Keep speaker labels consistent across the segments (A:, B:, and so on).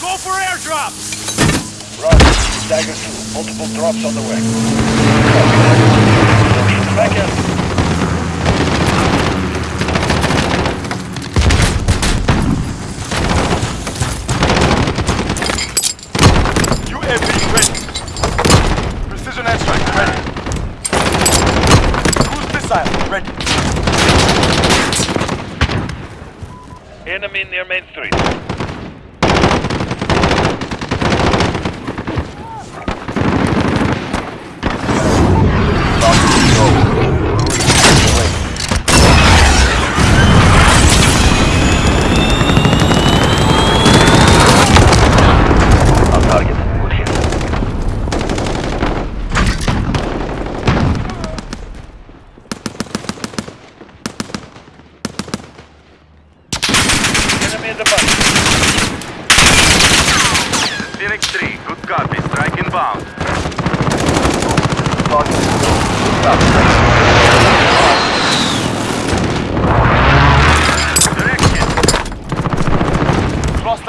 A: Go for airdrops!
B: Roger. Dagger 2. Multiple drops on the way. Back in. In their main street.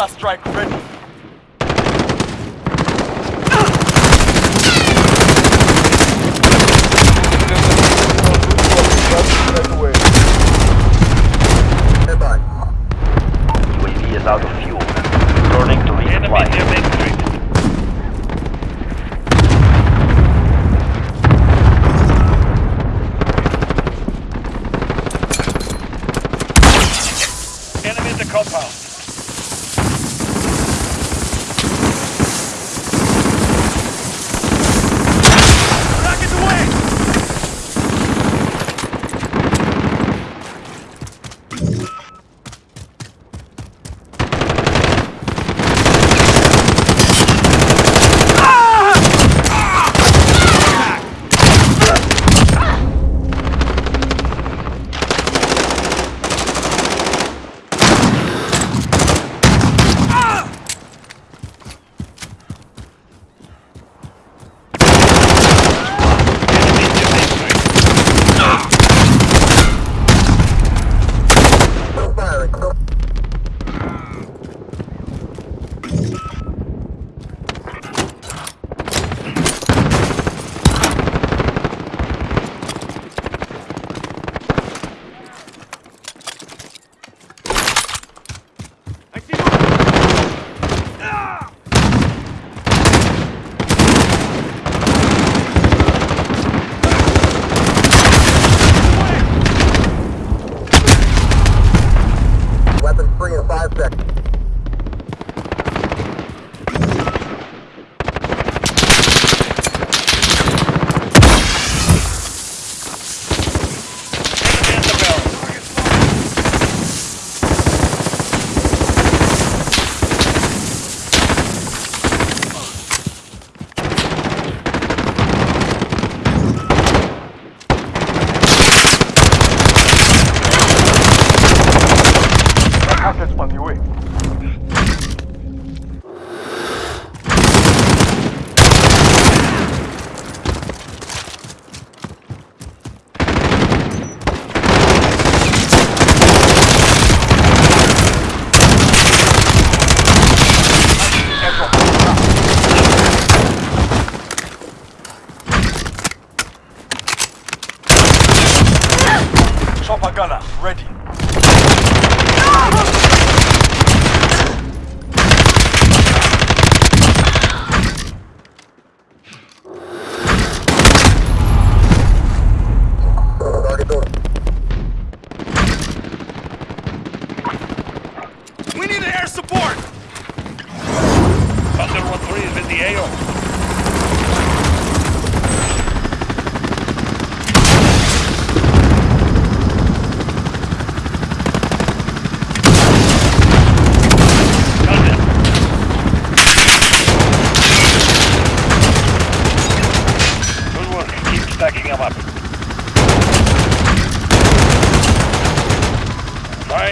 A: cluster strike ready.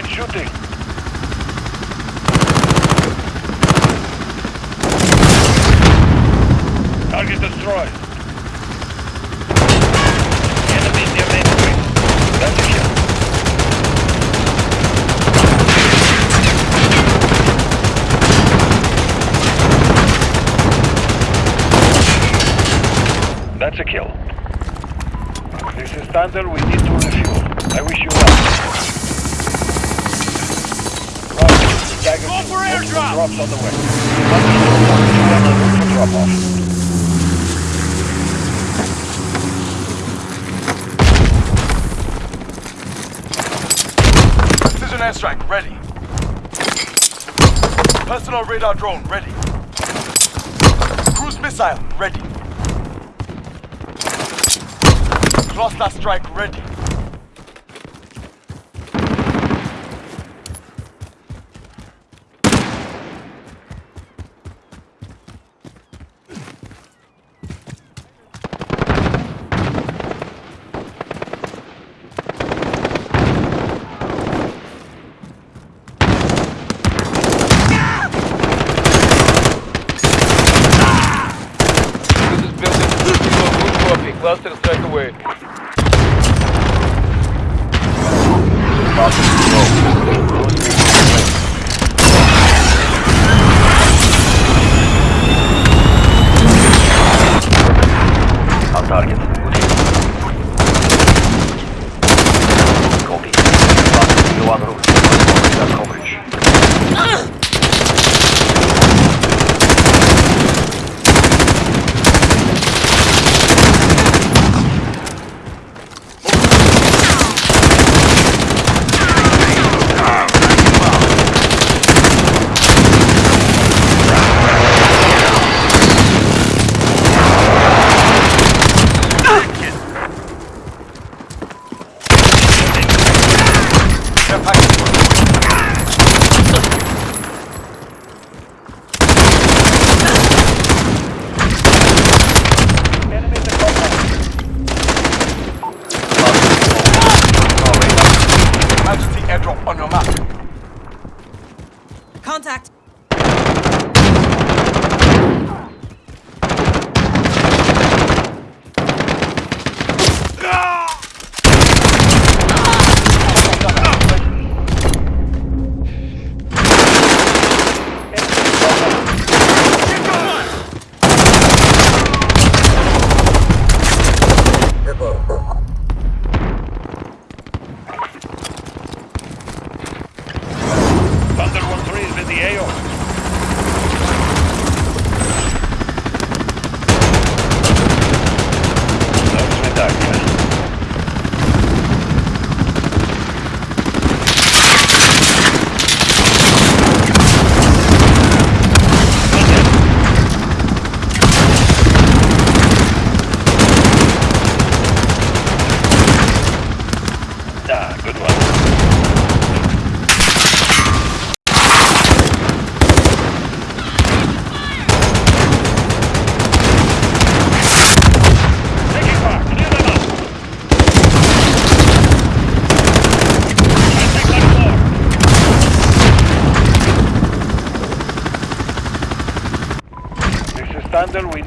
B: Night shooting. Target destroyed. Enemy near main street. That's. That's a kill. This is Thunder, we need to refuel. I wish you luck. Call
C: for airdrop!
B: Drops on the way.
C: Precision airstrike, ready. Personal radar drone, ready. Cruise missile, ready. Cluster strike, ready.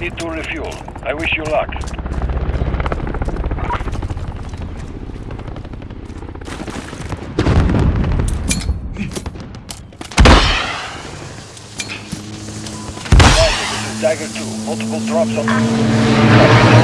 B: need to refuel. I wish you luck. Tiger 2, multiple drops on...